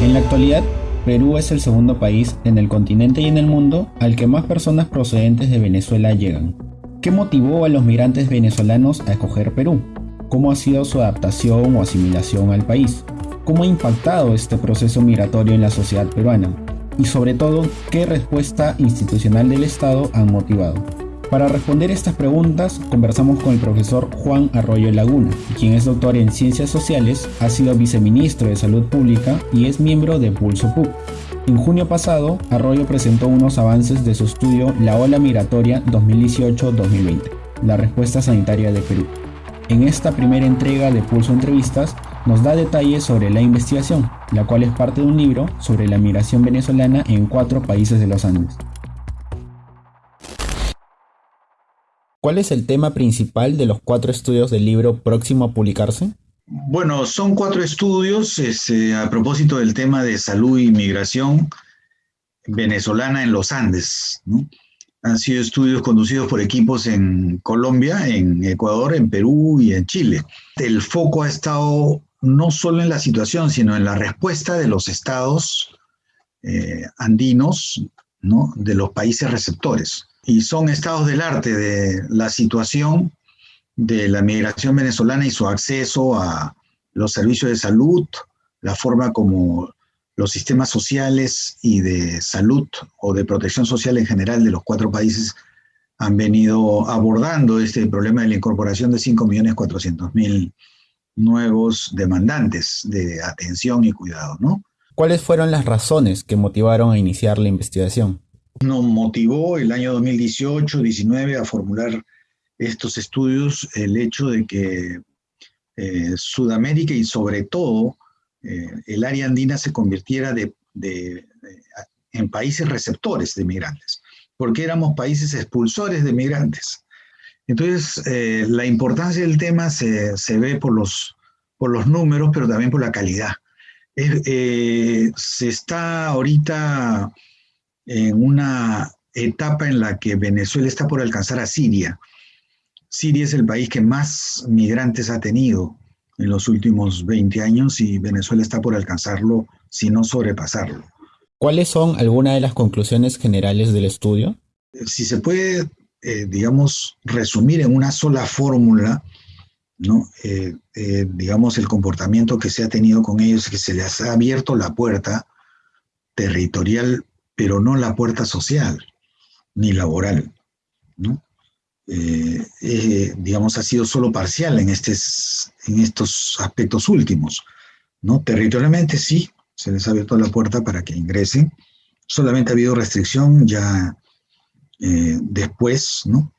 En la actualidad, Perú es el segundo país en el continente y en el mundo al que más personas procedentes de Venezuela llegan. ¿Qué motivó a los migrantes venezolanos a escoger Perú? ¿Cómo ha sido su adaptación o asimilación al país? ¿Cómo ha impactado este proceso migratorio en la sociedad peruana? Y sobre todo, ¿qué respuesta institucional del Estado han motivado? Para responder estas preguntas, conversamos con el profesor Juan Arroyo Laguna, quien es doctor en Ciencias Sociales, ha sido viceministro de Salud Pública y es miembro de Pulso PUC. En junio pasado, Arroyo presentó unos avances de su estudio La ola migratoria 2018-2020, la respuesta sanitaria de Perú. En esta primera entrega de Pulso Entrevistas, nos da detalles sobre la investigación, la cual es parte de un libro sobre la migración venezolana en cuatro países de los Andes. ¿Cuál es el tema principal de los cuatro estudios del libro próximo a publicarse? Bueno, son cuatro estudios este, a propósito del tema de salud y migración venezolana en los Andes. Han sido estudios conducidos por equipos en Colombia, en Ecuador, en Perú y en Chile. El foco ha estado no solo en la situación, sino en la respuesta de los estados eh, andinos, ¿no? de los países receptores y son estados del arte de la situación de la migración venezolana y su acceso a los servicios de salud, la forma como los sistemas sociales y de salud o de protección social en general de los cuatro países han venido abordando este problema de la incorporación de 5.400.000 nuevos demandantes de atención y cuidado, ¿no? ¿Cuáles fueron las razones que motivaron a iniciar la investigación? nos motivó el año 2018-19 a formular estos estudios el hecho de que eh, Sudamérica y sobre todo eh, el área andina se convirtiera de, en países receptores de migrantes, porque éramos países expulsores de migrantes. Entonces, eh, la importancia del tema se, se, ve por los, por los números, pero también por la calidad. Se está ahorita en una etapa en la que Venezuela está por alcanzar a Siria. Siria es el país que más migrantes ha tenido en los últimos 20 años y Venezuela está por alcanzarlo, si no sobrepasarlo. ¿Cuáles son algunas de las conclusiones generales del estudio? Si se puede, eh, digamos, resumir en una sola fórmula, ¿no? Eh, eh, digamos, el comportamiento que se ha tenido con ellos, que se les ha abierto la puerta territorial pero no la puerta social ni laboral. ¿no? Eh, digamos, ha sido solo parcial en, en estos aspectos últimos. ¿no? Territorialmente sí, se les ha abierto la puerta para que ingresen. Solamente ha habido restricción ya después, ¿no?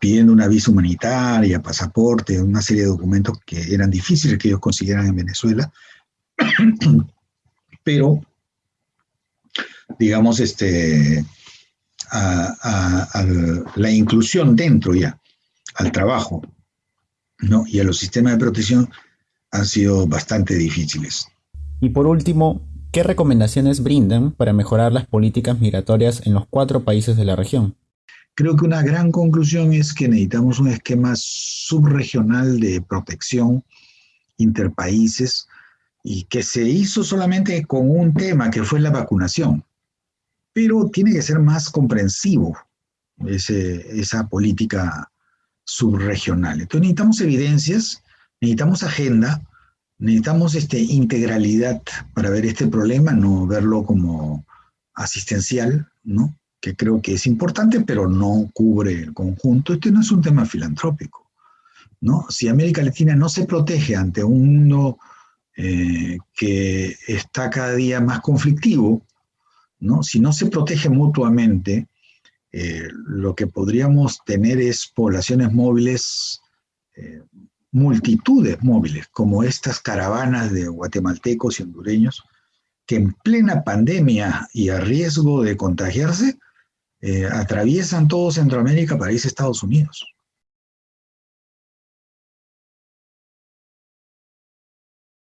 Pidiendo una visa humanitaria, pasaporte, una serie de documentos que eran difíciles que ellos consiguieran en Venezuela. Pero digamos, este, a, la inclusión dentro ya, al trabajo, ¿no? Y a los sistemas de protección han sido bastante difíciles. Y por último, ¿qué recomendaciones brindan para mejorar las políticas migratorias en los cuatro países de la región? Creo que una gran conclusión es que necesitamos un esquema subregional de protección interpaíses y que se hizo solamente con un tema que fue la vacunación pero tiene que ser más comprensivo esa política subregional. Entonces necesitamos evidencias, necesitamos agenda, necesitamos este, integralidad para ver este problema, no verlo como asistencial, ¿no? Que creo que es importante, pero no cubre el conjunto. Este no es un tema filantrópico. ¿no? Si América Latina no se protege ante un mundo eh, que está cada día más conflictivo, si no se protege mutuamente, eh, lo que podríamos tener es poblaciones móviles, eh, multitudes móviles, como estas caravanas de guatemaltecos y hondureños, que en plena pandemia y a riesgo de contagiarse, eh, atraviesan todo Centroamérica para irse a Estados Unidos.